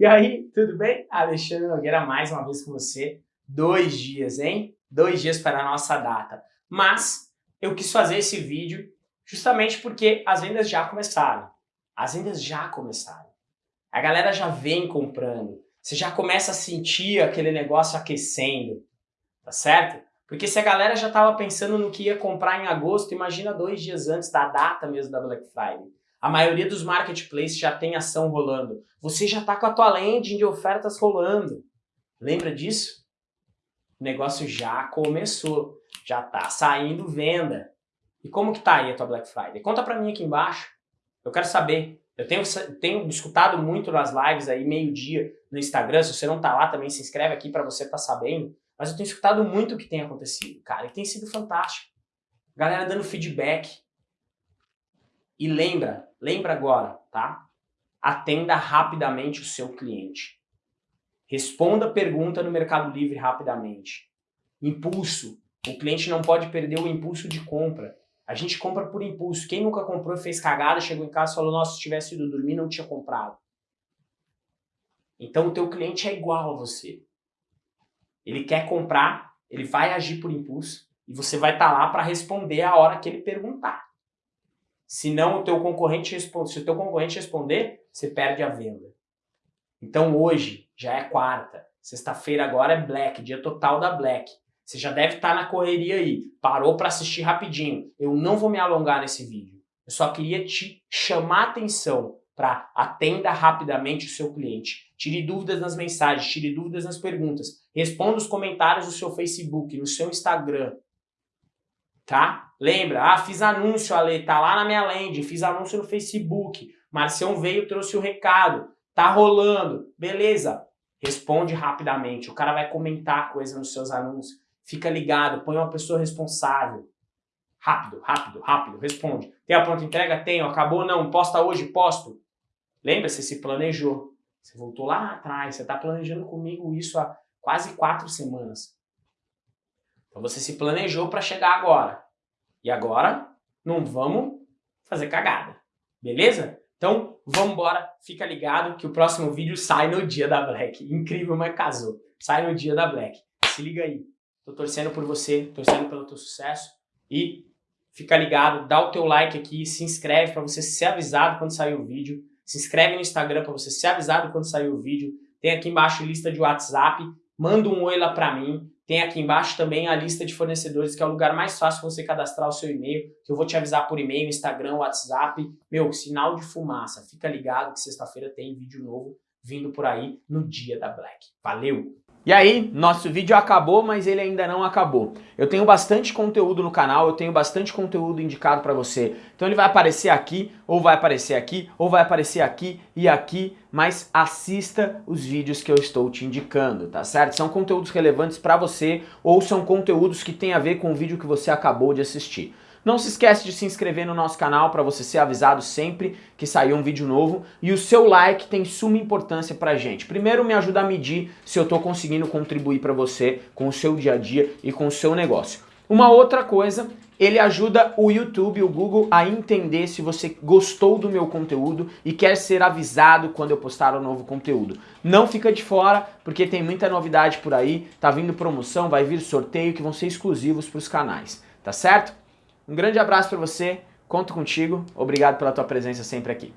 E aí, tudo bem? Alexandre Nogueira mais uma vez com você. Dois dias, hein? Dois dias para a nossa data. Mas eu quis fazer esse vídeo justamente porque as vendas já começaram. As vendas já começaram. A galera já vem comprando. Você já começa a sentir aquele negócio aquecendo, tá certo? Porque se a galera já estava pensando no que ia comprar em agosto, imagina dois dias antes da data mesmo da Black Friday. A maioria dos marketplaces já tem ação rolando. Você já está com a tua landing de ofertas rolando. Lembra disso? O negócio já começou. Já está saindo venda. E como que tá aí a tua Black Friday? Conta para mim aqui embaixo. Eu quero saber. Eu tenho, tenho escutado muito nas lives aí, meio-dia, no Instagram. Se você não tá lá, também se inscreve aqui para você estar tá sabendo. Mas eu tenho escutado muito o que tem acontecido, cara. E tem sido fantástico. Galera dando feedback. E lembra, lembra agora, tá? Atenda rapidamente o seu cliente. Responda a pergunta no Mercado Livre rapidamente. Impulso. O cliente não pode perder o impulso de compra. A gente compra por impulso. Quem nunca comprou e fez cagada, chegou em casa e falou, nossa, se tivesse ido dormir, não tinha comprado. Então o teu cliente é igual a você. Ele quer comprar, ele vai agir por impulso e você vai estar tá lá para responder a hora que ele perguntar. Se não o teu concorrente responde, se o teu concorrente responder, você perde a venda. Então hoje já é quarta, sexta-feira agora é Black, dia total da Black. Você já deve estar tá na correria aí, parou para assistir rapidinho. Eu não vou me alongar nesse vídeo. Eu só queria te chamar atenção para atenda rapidamente o seu cliente. Tire dúvidas nas mensagens, tire dúvidas nas perguntas. Responda os comentários do seu Facebook, no seu Instagram tá? Lembra? Ah, fiz anúncio, Ale, tá lá na minha landing, fiz anúncio no Facebook, Marcião veio, trouxe o recado, tá rolando, beleza. Responde rapidamente, o cara vai comentar coisa nos seus anúncios, fica ligado, põe uma pessoa responsável. Rápido, rápido, rápido, responde. Tem a pronta entrega? Tenho. Acabou? Não. Posta hoje? Posto. Lembra? Você se planejou. Você voltou lá atrás, você está planejando comigo isso há quase quatro semanas. Então você se planejou para chegar agora. E agora não vamos fazer cagada. Beleza? Então vamos embora, fica ligado que o próximo vídeo sai no dia da Black. Incrível, mas casou. Sai no dia da Black. Se liga aí. Tô torcendo por você, torcendo pelo teu sucesso e fica ligado, dá o teu like aqui, se inscreve para você ser avisado quando sair o vídeo. Se inscreve no Instagram para você ser avisado quando sair o vídeo. Tem aqui embaixo lista de WhatsApp. Manda um oi lá para mim. Tem aqui embaixo também a lista de fornecedores, que é o lugar mais fácil você cadastrar o seu e-mail, que eu vou te avisar por e-mail, Instagram, WhatsApp. Meu, sinal de fumaça. Fica ligado que sexta-feira tem vídeo novo vindo por aí no dia da Black. Valeu! E aí, nosso vídeo acabou, mas ele ainda não acabou. Eu tenho bastante conteúdo no canal, eu tenho bastante conteúdo indicado para você. Então ele vai aparecer aqui, ou vai aparecer aqui, ou vai aparecer aqui e aqui, mas assista os vídeos que eu estou te indicando, tá certo? São conteúdos relevantes para você, ou são conteúdos que têm a ver com o vídeo que você acabou de assistir. Não se esquece de se inscrever no nosso canal para você ser avisado sempre que sair um vídeo novo. E o seu like tem suma importância pra gente. Primeiro me ajuda a medir se eu estou conseguindo contribuir para você com o seu dia a dia e com o seu negócio. Uma outra coisa, ele ajuda o YouTube, o Google a entender se você gostou do meu conteúdo e quer ser avisado quando eu postar um novo conteúdo. Não fica de fora, porque tem muita novidade por aí, tá vindo promoção, vai vir sorteio que vão ser exclusivos para os canais, tá certo? Um grande abraço para você, conto contigo, obrigado pela tua presença sempre aqui.